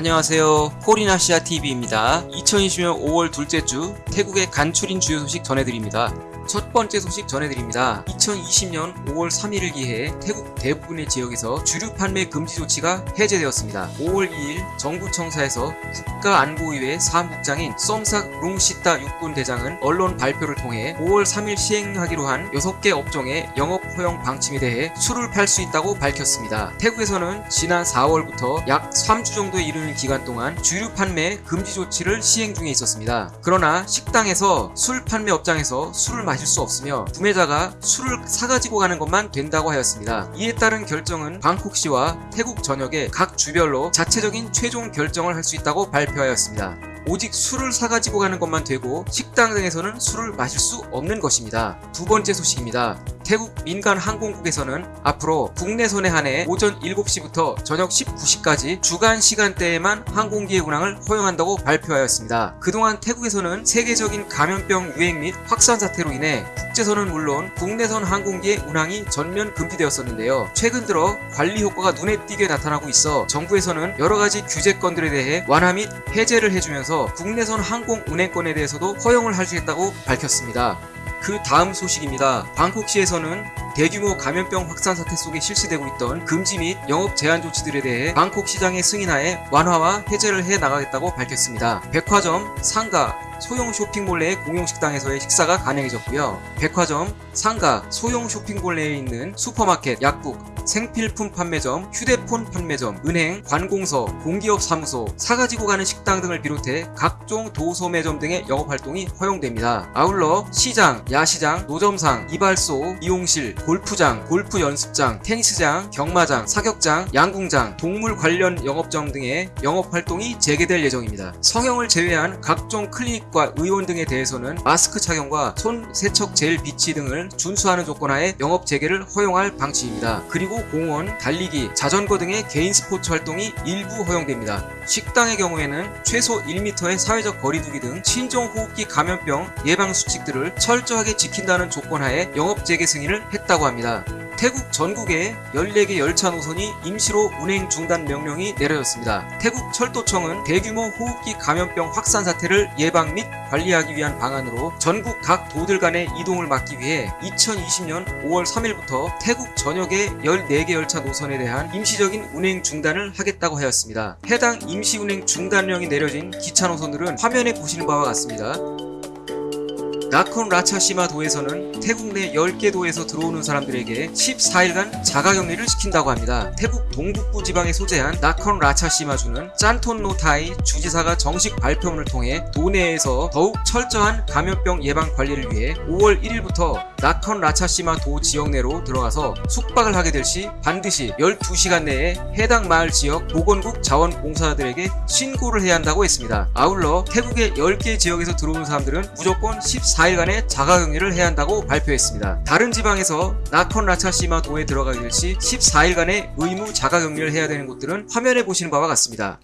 안녕하세요. 폴인아시아 TV입니다. 2020년 5월 둘째 주 태국의 간추린 주요 소식 전해드립니다 첫 번째 소식 전해드립니다. 2020년 5월 3일을 기해 태국 대부분의 지역에서 주류 판매 금지 조치가 해제되었습니다. 5월 2일 정부 청사에서 국가안보위의 사무국장인 썸삭 룽시타 육군 대장은 언론 발표를 통해 5월 3일 시행하기로 한 6개 업종의 영업 허용 방침에 대해 술을 팔 수 있다고 밝혔습니다. 태국에서는 지난 4월부터 약 3주 정도에 이르는 기간 동안 주류 판매 금지 조치를 시행 중에 있었습니다. 그러나 식당에서 술 판매 업장에서 술을 마실 수 없으며 구매자가 술을 사가지고 가는 것만 된다고 하였습니다. 이에 따른 결정은 방콕시와 태국 전역의 각 주별로 자체적인 최종 결정을 할 수 있다고 발표하였습니다. 오직 술을 사가지고 가는 것만 되고 식당 등에서는 술을 마실 수 없는 것입니다. 두 번째 소식입니다. 태국 민간 항공국에서는 앞으로 국내선에 한해 오전 7시부터 저녁 19시까지 주간 시간대에만 항공기의 운항을 허용한다고 발표하였습니다. 그동안 태국에서는 세계적인 감염병 유행 및 확산 사태로 인해 국제선은 물론 국내선 항공기의 운항이 전면 금지되었었는데요. 최근 들어 관리 효과가 눈에 띄게 나타나고 있어 정부에서는 여러가지 규제건들에 대해 완화 및 해제를 해주면서 국내선 항공 운행권에 대해서도 허용을 하시겠다고 밝혔습니다. 그 다음 소식입니다. 방콕시에서는 대규모 감염병 확산 사태 속에 실시되고 있던 금지 및 영업 제한 조치들에 대해 방콕 시장의 승인하에 완화와 해제를 해 나가겠다고 밝혔습니다. 백화점, 상가, 소형 쇼핑몰 내 공용 식당에서의 식사가 가능해졌고요. 백화점, 상가, 소형 쇼핑몰 내에 있는 슈퍼마켓, 약국, 생필품 판매점, 휴대폰 판매점, 은행, 관공서, 공기업 사무소, 사가지고 가는 식당 등을 비롯해 각종 도소 매점 등의 영업활동이 허용됩니다. 아울러 시장, 야시장, 노점상, 이발소, 미용실, 골프장, 골프 연습장, 테니스장, 경마장, 사격장, 양궁장, 동물 관련 영업점 등의 영업활동이 재개될 예정입니다. 성형을 제외한 각종 클리닉 과 의원 등에 대해서는 마스크 착용과 손 세척 젤 비치 등을 준수하는 조건 하에 영업 재개를 허용할 방침입니다. 그리고 공원, 달리기, 자전거 등의 개인 스포츠 활동이 일부 허용됩니다. 식당의 경우에는 최소 1m의 사회적 거리두기 등 신종 호흡기 감염병 예방 수칙들을 철저하게 지킨다는 조건 하에 영업 재개 승인을 했다고 합니다. 태국 전국에 14개 열차 노선이 임시로 운행 중단 명령이 내려졌습니다. 태국 철도청은 대규모 호흡기 감염병 확산 사태를 예방 및 관리하기 위한 방안으로 전국 각 도들 간의 이동을 막기 위해 2020년 5월 3일부터 태국 전역의 14개 열차 노선에 대한 임시적인 운행 중단을 하겠다고 하였습니다. 해당 임시 운행 중단령이 내려진 기차 노선들은 화면에 보시는 바와 같습니다. 나콘 라차시마 도에서는 태국 내 10개 도에서 들어오는 사람들에게 14일간 자가격리를 시킨다고 합니다. 태국 동북부 지방에 소재한 나콘 라차시마주는 짠톤 노타이 주지사가 정식 발표문을 통해 도내에서 더욱 철저한 감염병 예방 관리를 위해 5월 1일부터 나컨 라차시마 도 지역 내로 들어가서 숙박을 하게 될 시 반드시 12시간 내에 해당 마을 지역 보건국 자원봉사자들에게 신고를 해야 한다고 했습니다. 아울러 태국의 10개 지역에서 들어오는 사람들은 무조건 14일간의 자가격리를 해야 한다고 발표했습니다. 다른 지방에서 나컨 라차시마 도에 들어가게 될 시 14일간의 의무 자가격리를 해야 되는 곳들은 화면에 보시는 바와 같습니다.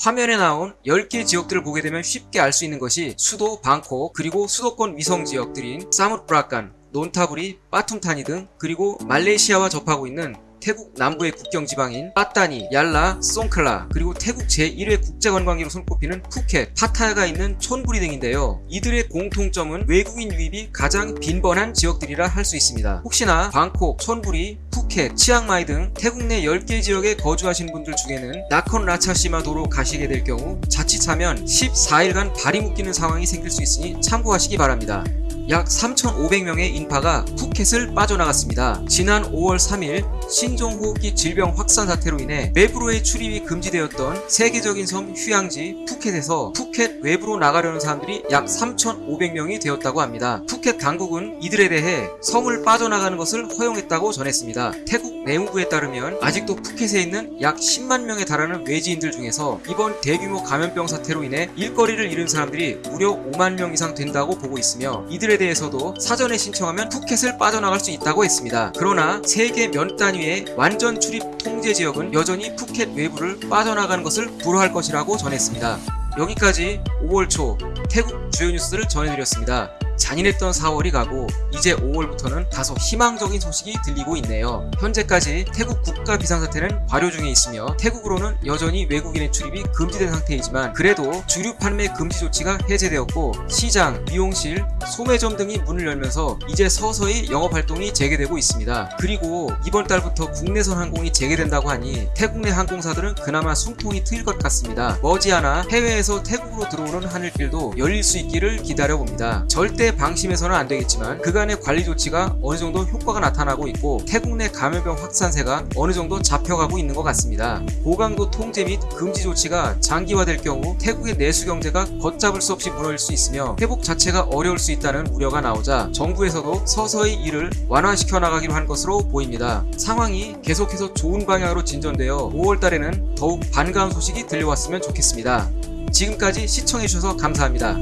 화면에 나온 10개 지역들을 보게 되면 쉽게 알 수 있는 것이 수도 방콕 그리고 수도권 위성 지역들인 사무프라칸, 논타브리, 빠툼타니 등 그리고 말레이시아와 접하고 있는 태국 남부의 국경 지방인 빠따니, 얄라, 송클라 그리고 태국 제1회 국제관광지로 손꼽히는 푸켓, 파타야가 있는 촌부리 등인데요. 이들의 공통점은 외국인 유입이 가장 빈번한 지역들이라 할 수 있습니다. 혹시나 방콕, 촌부리, 푸켓, 치앙마이 등 태국 내 10개 지역에 거주하신 분들 중에는 나콘 라차시마 도로 가시게 될 경우 자칫하면 14일간 발이 묶이는 상황이 생길 수 있으니 참고하시기 바랍니다. 약 3,500명의 인파가 푸켓을 빠져나갔습니다. 지난 5월 3일 신종호흡기 질병 확산 사태로 인해 외부로의 출입이 금지되었던 세계적인 섬 휴양지 푸켓에서 푸켓 외부로 나가려는 사람들이 약 3,500명이 되었다고 합니다. 푸켓 당국은 이들에 대해 섬을 빠져나가는 것을 허용했다고 전했습니다. 태국 내무부에 따르면 아직도 푸켓에 있는 약 10만 명에 달하는 외지인들 중에서 이번 대규모 감염병 사태로 인해 일거리를 잃은 사람들이 무려 5만 명 이상 된다고 보고 있으며 이들에 대해서도 사전에 신청하면 푸켓을 빠져나갈 수 있다고 했습니다. 그러나 세계 면단 위의 완전 출입 통제 지역은 여전히 푸켓 외부를 빠져나가는 것을 불허할 것이라고 전했습니다. 여기까지 5월 초 태국 주요 뉴스를 전해드렸습니다. 잔인했던 4월이 가고 이제 5월부터는 다소 희망적인 소식이 들리고 있네요. 현재까지 태국 국가 비상사태는 발효 중에 있으며 태국으로는 여전히 외국인의 출입이 금지된 상태이지만 그래도 주류 판매 금지 조치가 해제되었고 시장, 미용실, 소매점 등이 문을 열면서 이제 서서히 영업 활동이 재개되고 있습니다. 그리고 이번 달부터 국내선 항공이 재개된다고 하니 태국 내 항공사들은 그나마 숨통이 트일 것 같습니다. 머지않아 해외에서 태국으로 들어오는 하늘길도 열릴 수 있기를 기다려 봅니다. 절대 방심해서는 안 되겠지만 그간의 관리 조치가 어느 정도 효과가 나타나고 있고 태국 내 감염병 확산세가 어느 정도 잡혀가고 있는 것 같습니다. 고강도 통제 및 금지 조치가 장기화될 경우 태국의 내수 경제가 걷잡을 수 없이 무너질 수 있으며 회복 자체가 어려울 수 있다는 우려가 나오자 정부에서도 서서히 이를 완화시켜 나가기로 한 것으로 보입니다. 상황이 계속해서 좋은 방향으로 진전되어 5월 달에는 더욱 반가운 소식이 들려왔으면 좋겠습니다. 지금까지 시청해주셔서 감사합니다.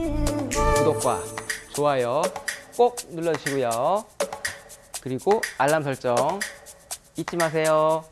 구독과 좋아요 꼭 눌러주시고요. 그리고 알람 설정 잊지 마세요.